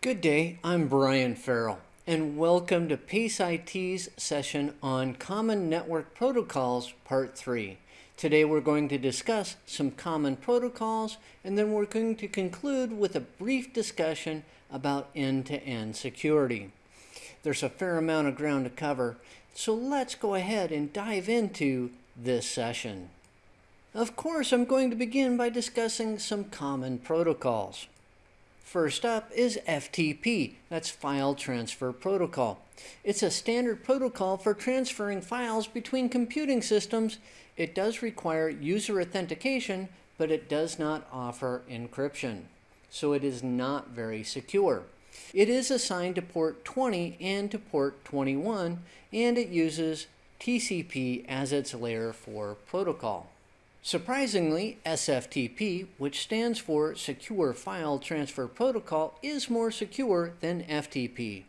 Good day, I'm Brian Farrell, and welcome to PACE IT's session on Common Network Protocols, Part 3. Today we're going to discuss some common protocols, and then we're going to conclude with a brief discussion about end-to-end -end security. There's a fair amount of ground to cover, so let's go ahead and dive into this session. Of course, I'm going to begin by discussing some common protocols. First up is FTP, that's File Transfer Protocol. It's a standard protocol for transferring files between computing systems. It does require user authentication, but it does not offer encryption. So it is not very secure. It is assigned to port 20 and to port 21, and it uses TCP as its layer 4 protocol. Surprisingly, SFTP, which stands for Secure File Transfer Protocol, is more secure than FTP.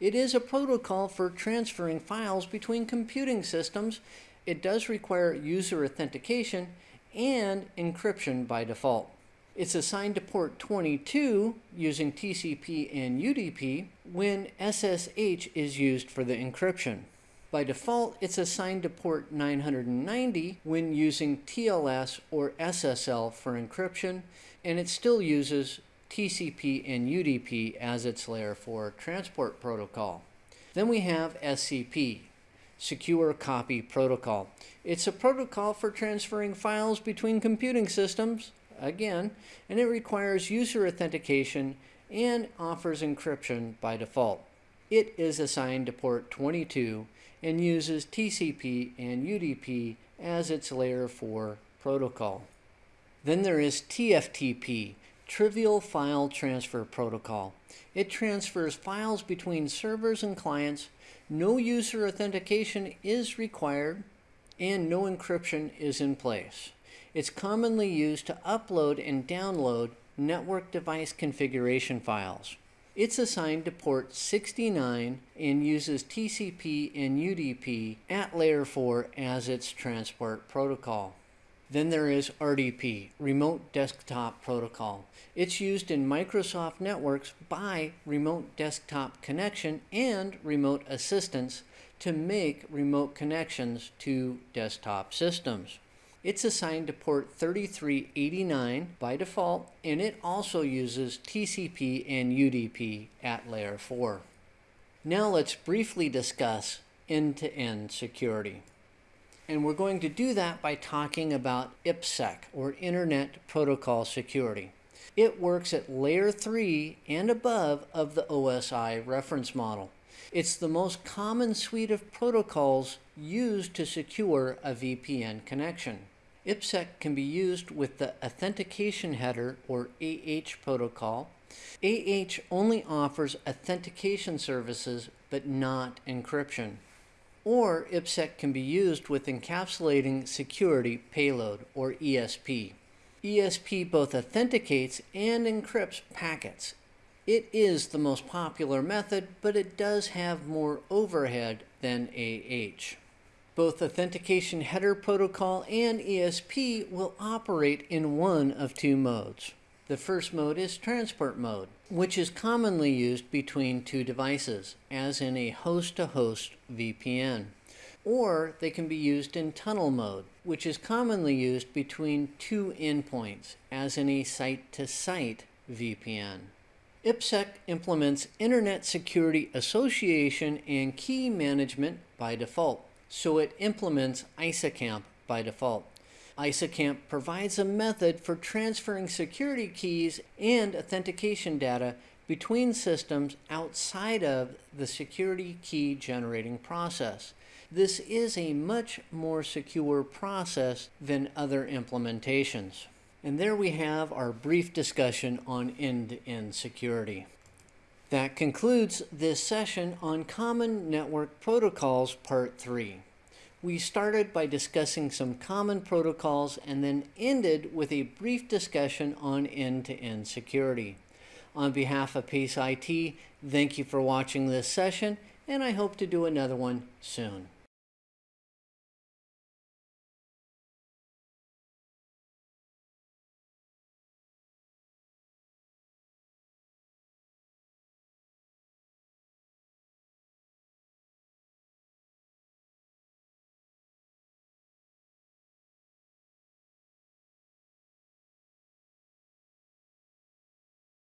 It is a protocol for transferring files between computing systems. It does require user authentication and encryption by default. It's assigned to port 22 using TCP and UDP when SSH is used for the encryption. By default, it's assigned to port 990 when using TLS or SSL for encryption, and it still uses TCP and UDP as its layer for transport protocol. Then we have SCP, Secure Copy Protocol. It's a protocol for transferring files between computing systems, again, and it requires user authentication and offers encryption by default. It is assigned to port 22 and uses TCP and UDP as its layer 4 protocol. Then there is TFTP, Trivial File Transfer Protocol. It transfers files between servers and clients. No user authentication is required and no encryption is in place. It's commonly used to upload and download network device configuration files. It's assigned to port 69 and uses TCP and UDP at layer 4 as its transport protocol. Then there is RDP, Remote Desktop Protocol. It's used in Microsoft networks by Remote Desktop Connection and Remote Assistance to make remote connections to desktop systems. It's assigned to port 3389 by default, and it also uses TCP and UDP at layer 4. Now let's briefly discuss end-to-end -end security. And we're going to do that by talking about IPsec, or Internet Protocol Security. It works at layer 3 and above of the OSI reference model. It's the most common suite of protocols used to secure a VPN connection. IPsec can be used with the Authentication Header or AH protocol. AH only offers authentication services but not encryption. Or IPsec can be used with Encapsulating Security Payload or ESP. ESP both authenticates and encrypts packets. It is the most popular method, but it does have more overhead than AH. Both Authentication Header Protocol and ESP will operate in one of two modes. The first mode is transport mode, which is commonly used between two devices, as in a host-to-host -host VPN. Or they can be used in tunnel mode, which is commonly used between two endpoints, as in a site-to-site -site VPN. IPsec implements Internet Security Association and Key Management by default so it implements ISAKMP by default. ISAKMP provides a method for transferring security keys and authentication data between systems outside of the security key generating process. This is a much more secure process than other implementations. And there we have our brief discussion on end-to-end -end security. That concludes this session on Common Network Protocols Part 3. We started by discussing some common protocols and then ended with a brief discussion on end-to-end -end security. On behalf of PACE IT, thank you for watching this session, and I hope to do another one soon.